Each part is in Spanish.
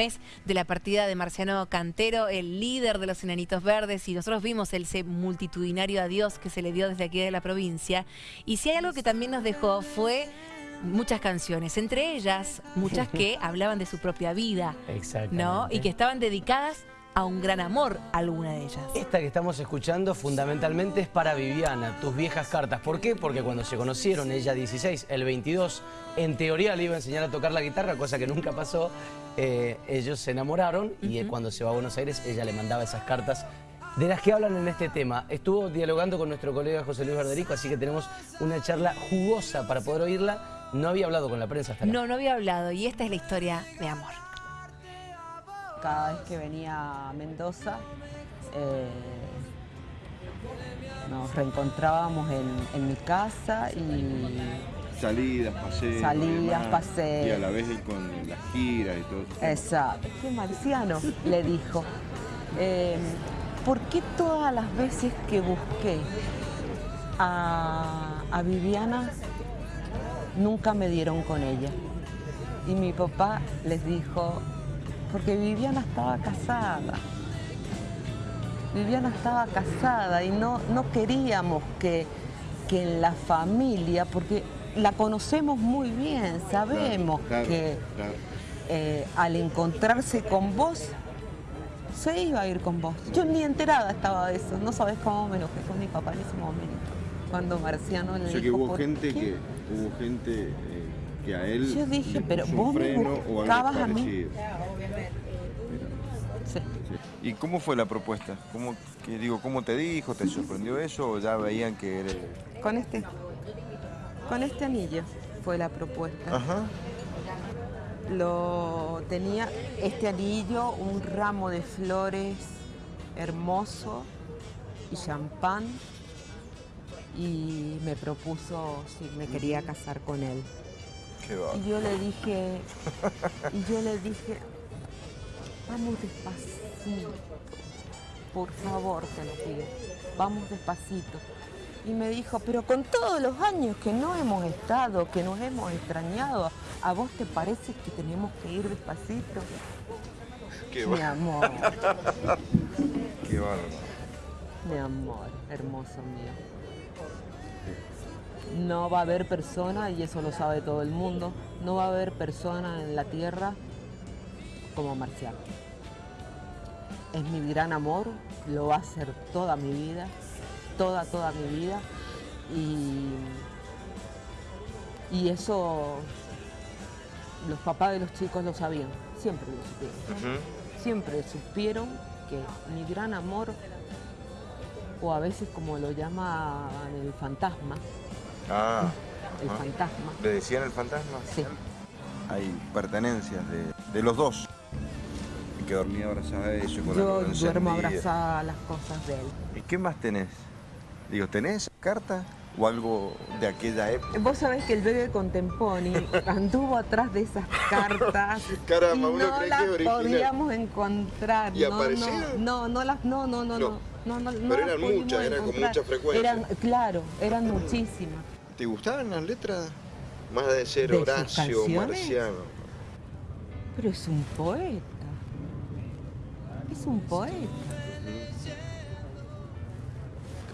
mes de la partida de Marciano Cantero, el líder de los Enanitos Verdes, y nosotros vimos ese multitudinario adiós que se le dio desde aquí de la provincia. Y si hay algo que también nos dejó fue muchas canciones, entre ellas muchas que hablaban de su propia vida, ¿no? Y que estaban dedicadas a un gran amor alguna de ellas. Esta que estamos escuchando fundamentalmente es para Viviana, tus viejas cartas. ¿Por qué? Porque cuando se conocieron, ella 16, el 22, en teoría le iba a enseñar a tocar la guitarra, cosa que nunca pasó. Eh, ellos se enamoraron y cuando se va a Buenos Aires ella le mandaba esas cartas de las que hablan en este tema. Estuvo dialogando con nuestro colega José Luis Verderico, así que tenemos una charla jugosa para poder oírla. No había hablado con la prensa hasta No, no había hablado y esta es la historia de amor cada vez que venía a Mendoza eh, nos reencontrábamos en, mi casa y... Salidas, paseos. Salidas, paseos. Y a la vez con las giras y todo. Exacto. Qué marciano, le dijo. Em, ¿Por qué todas las veces que busqué a, a Viviana nunca me dieron con ella? Y mi papá les dijo, porque Viviana estaba casada. Viviana estaba casada y no, no queríamos que, que en la familia, porque la conocemos muy bien, sabemos que eh, al encontrarse con vos, se iba a ir con vos. Yo ni enterada estaba de eso, no sabes cómo me enojé con mi papá en ese momento, cuando Marciano le o sea que hubo gente que hubo gente eh, que a él Yo dije, pero vos me buscabas a mí. ¿Y cómo fue la propuesta? ¿Cómo, que, digo, ¿Cómo te dijo? ¿Te sorprendió eso o ya veían que era...? Con este, con este anillo fue la propuesta. Ajá. Lo tenía este anillo, un ramo de flores hermoso y champán y me propuso si me quería casar con él. y yo le dije, y yo le dije, vamos despacito, por favor te lo pido, vamos despacito. Y me dijo, pero con todos los años que no hemos estado, que nos hemos extrañado, ¿a vos te parece que tenemos que ir despacito? Qué Mi amor. Qué bárbaro. Mi amor, hermoso mío. No va a haber persona, y eso lo sabe todo el mundo, no va a haber persona en la tierra como Marcial. Es mi gran amor, lo va a ser toda mi vida, toda, toda mi vida. Y, y eso los papás de los chicos lo sabían, siempre lo supieron. Siempre supieron que mi gran amor, o a veces como lo llaman el fantasma, ah, el fantasma. ¿Le decían el fantasma? Sí. Hay pertenencias de, de los dos que dormía abrazada a eso con Yo duermo abrazada a las cosas de él. ¿Y qué más tenés? Digo, ¿tenés carta o algo de aquella época? Vos sabés que el bebé Contemponi anduvo atrás de esas cartas Caramba, y no las podíamos encontrar. ¿Y no, No, no, las, no, no, no, no. no, Pero eran muchas, eran con mucha frecuencia. Eran, claro, eran muchísimas. ¿Te gustaban las letras? Más de ser Horacio, Marciano. Pero es un poeta es un poeta.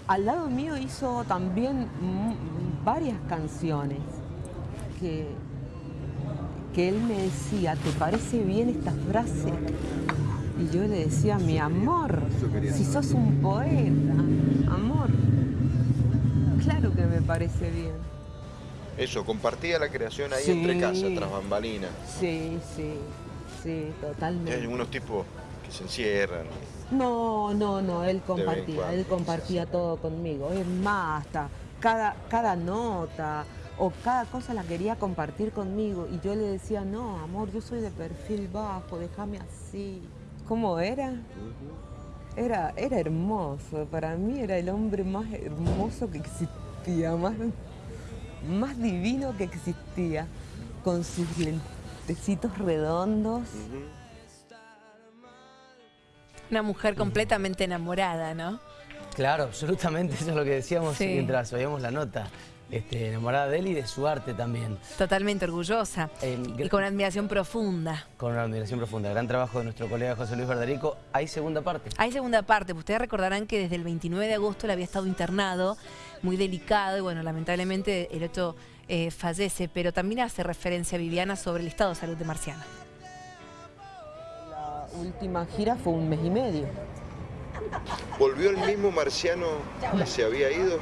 Al lado mío hizo también varias canciones que, que él me decía, ¿te parece bien esta frase? Y yo le decía, mi amor, si sos un poeta, amor, claro que me parece bien. Eso, compartía la creación ahí entre casa, tras bambalinas. Sí, sí, sí, totalmente. Hay unos tipos se encierran. No, no, no, él compartía, él compartía todo conmigo. Es más, hasta cada, cada nota o cada cosa la quería compartir conmigo y yo le decía, no, amor, yo soy de perfil bajo, déjame así. ¿Cómo era? Era, era hermoso, para mí era el hombre más hermoso que existía, más, más divino que existía, con sus lentecitos redondos. Una mujer completamente enamorada, ¿no? Claro, absolutamente, eso es lo que decíamos mientras oíamos la nota. este, enamorada de él y de su arte también. Totalmente orgullosa Eh, y con una admiración profunda. Con una admiración profunda. Gran trabajo de nuestro colega José Luis Verderico. Hay segunda parte. Hay segunda parte, ustedes recordarán que desde el 29 de agosto él había estado internado, muy delicado, y bueno, lamentablemente el 8 eh, fallece, pero también hace referencia a Viviana sobre el estado de salud de Marciano. Última gira fue un mes y medio. ¿Volvió el mismo marciano que se había ido?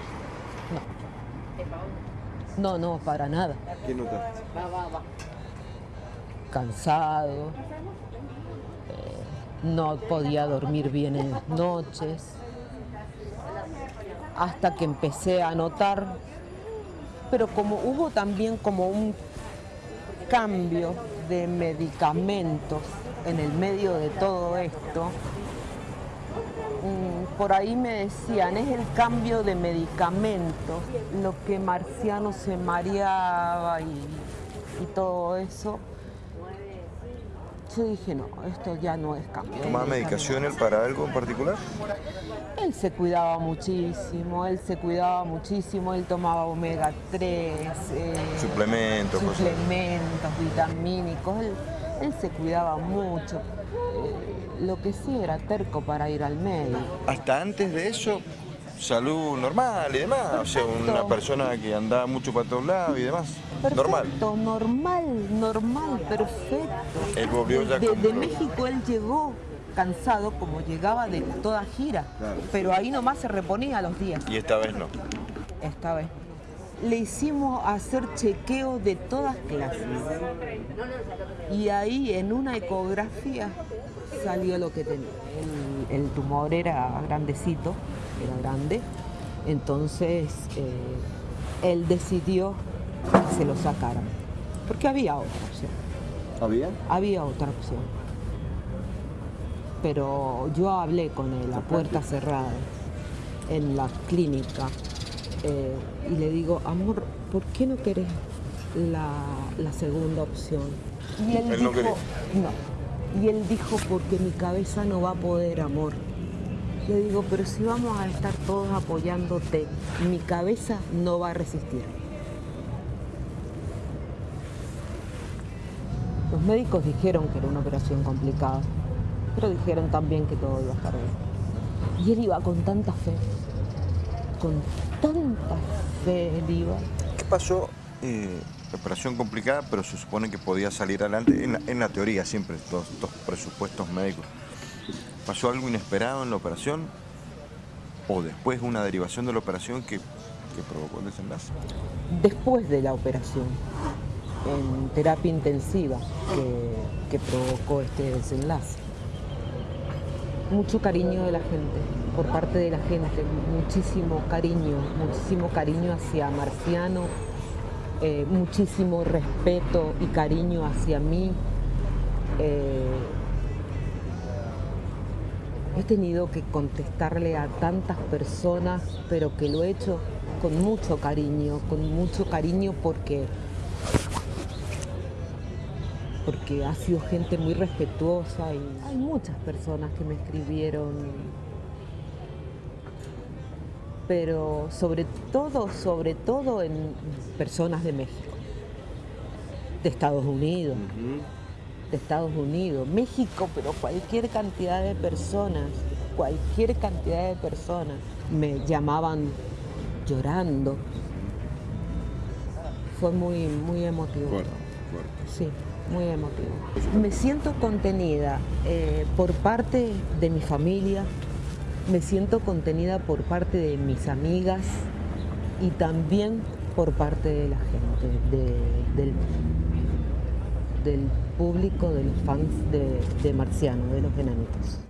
No, no, para nada. ¿Qué notaste? Cansado. eh, no podía dormir bien en las noches. Hasta que empecé a notar. Pero como hubo también como un cambio de medicamentos en el medio de todo esto, mm, por ahí me decían, es el cambio de medicamentos, lo que Marciano se mareaba y, y todo eso. Yo dije, no, esto ya no es cambio. ¿Tomaba medicación él para algo en particular? Él se cuidaba muchísimo, él se cuidaba muchísimo, él tomaba omega 3, Suplementos, cosas. suplementos vitamínicos, él, él se cuidaba mucho. Eh, lo que sí era terco para ir al médico. Hasta antes de eso, salud normal y demás. O sea, una persona que andaba mucho para todos lados y demás. Normal. Perfecto, normal, normal, perfecto. Él volvió ya de, México él llegó cansado como llegaba de toda gira, pero ahí nomás se reponía a los días. Y esta vez no. esta vez. Le hicimos hacer chequeo de todas clases. Y ahí en una ecografía salió lo que tenía. El, el tumor era grandecito, era grande. Entonces eh, él decidió que se lo sacaran. Porque había otra opción. ¿Había? Había otra opción. Pero yo hablé con él a puertas cerradas en la clínica eh, y le digo, amor, ¿por qué no querés la, la segunda opción? Y él, Él no dijo, quería. no. Y él dijo, porque mi cabeza no va a poder, amor. Le digo, pero si vamos a estar todos apoyándote, mi cabeza no va a resistir. Los médicos dijeron que era una operación complicada, pero dijeron también que todo iba a estar bien. Y él iba con tanta fe, con tanta fe. ¿Qué pasó? Eh, operación complicada, pero se supone que podía salir adelante, en la, en la teoría siempre, todos estos presupuestos médicos. ¿Pasó algo inesperado en la operación? ¿O después una derivación de la operación que, que provocó el desenlace? Después de la operación, en terapia intensiva, que, que provocó este desenlace. Mucho cariño de la gente, por parte de la gente, muchísimo cariño, muchísimo cariño hacia Marciano, eh, muchísimo respeto y cariño hacia mí. Eh, he tenido que contestarle a tantas personas, pero que lo he hecho con mucho cariño, con mucho cariño porque porque ha sido gente muy respetuosa y hay muchas personas que me escribieron, pero sobre todo, sobre todo en personas de México, de Estados Unidos, de Estados Unidos, México, pero cualquier cantidad de personas, cualquier cantidad de personas me llamaban llorando. Fue muy, muy emotivo. Sí, muy emotivo. Me siento contenida eh, por parte de mi familia, me siento contenida por parte de mis amigas y también por parte de la gente, de- del, del público, de los fans de, de Marciano, de los enanitos.